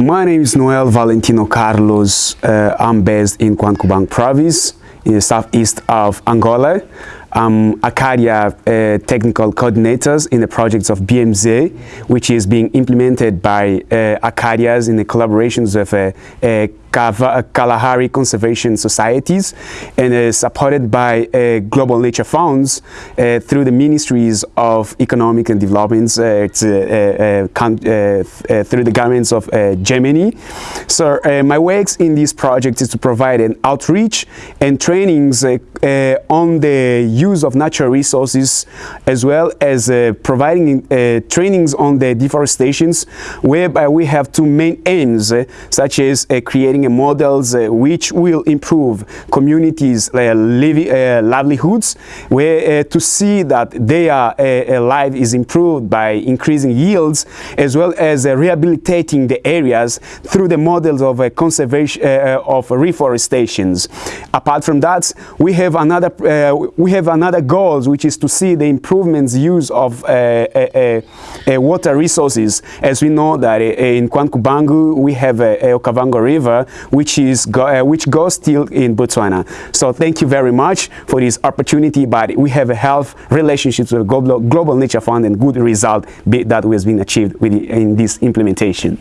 My name is Noel Valentino Carlos. Uh, I'm based in Cuando Cubango province in the southeast of Angola. I'm Acaria uh, technical coordinators in the projects of BMZ, which is being implemented by uh, in the collaborations of uh, uh Kalahari Conservation Societies and is supported by uh, Global Nature Funds uh, through the Ministries of Economic and Development uh, uh, uh, through the governments of Germany. So my works in this project is to provide an outreach and trainings on the use of natural resources as well as providing trainings on the deforestations whereby we have two main aims such as creating models uh, which will improve communities' uh, uh, livelihoods, where uh, to see that their uh, uh, life is improved by increasing yields, as well as rehabilitating the areas through the models of conservation of reforestations. Apart from that, we have another we have another goals, which is to see the improvements use of water resources. As we know that in Cuando Cubango we have a, Okavango River, which is go, uh, which goes still in Botswana. So thank you very much for this opportunity. But we have a health relationships with Global, Global Nature Fund and good result that has been achieved with, in this implementation.